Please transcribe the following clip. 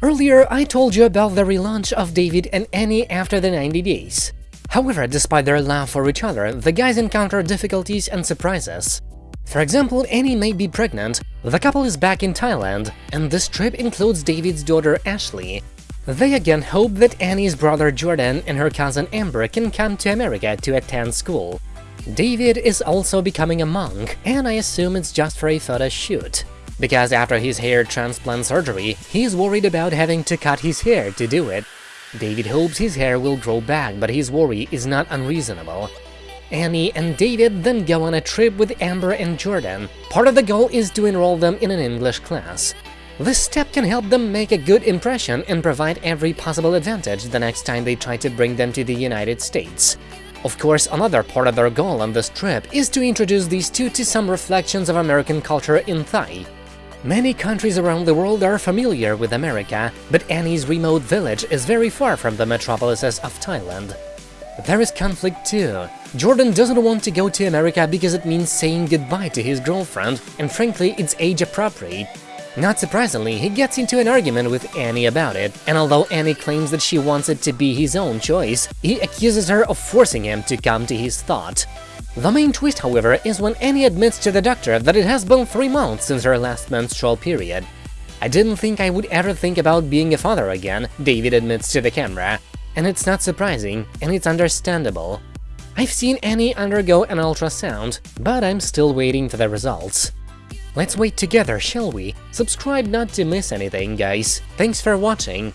Earlier, I told you about the relaunch of David and Annie after the 90 days. However, despite their love for each other, the guys encounter difficulties and surprises. For example, Annie may be pregnant, the couple is back in Thailand, and this trip includes David's daughter Ashley. They again hope that Annie's brother Jordan and her cousin Amber can come to America to attend school. David is also becoming a monk, and I assume it's just for a photo shoot. Because after his hair transplant surgery, he's worried about having to cut his hair to do it. David hopes his hair will grow back, but his worry is not unreasonable. Annie and David then go on a trip with Amber and Jordan. Part of the goal is to enroll them in an English class. This step can help them make a good impression and provide every possible advantage the next time they try to bring them to the United States. Of course, another part of their goal on this trip is to introduce these two to some reflections of American culture in Thai. Many countries around the world are familiar with America, but Annie's remote village is very far from the metropolises of Thailand. There is conflict too. Jordan doesn't want to go to America because it means saying goodbye to his girlfriend, and frankly, it's age-appropriate. Not surprisingly, he gets into an argument with Annie about it, and although Annie claims that she wants it to be his own choice, he accuses her of forcing him to come to his thought. The main twist, however, is when Annie admits to the doctor that it has been three months since her last menstrual period. I didn't think I would ever think about being a father again, David admits to the camera. And it's not surprising, and it's understandable. I've seen Annie undergo an ultrasound, but I'm still waiting for the results. Let's wait together, shall we? Subscribe not to miss anything, guys. Thanks for watching.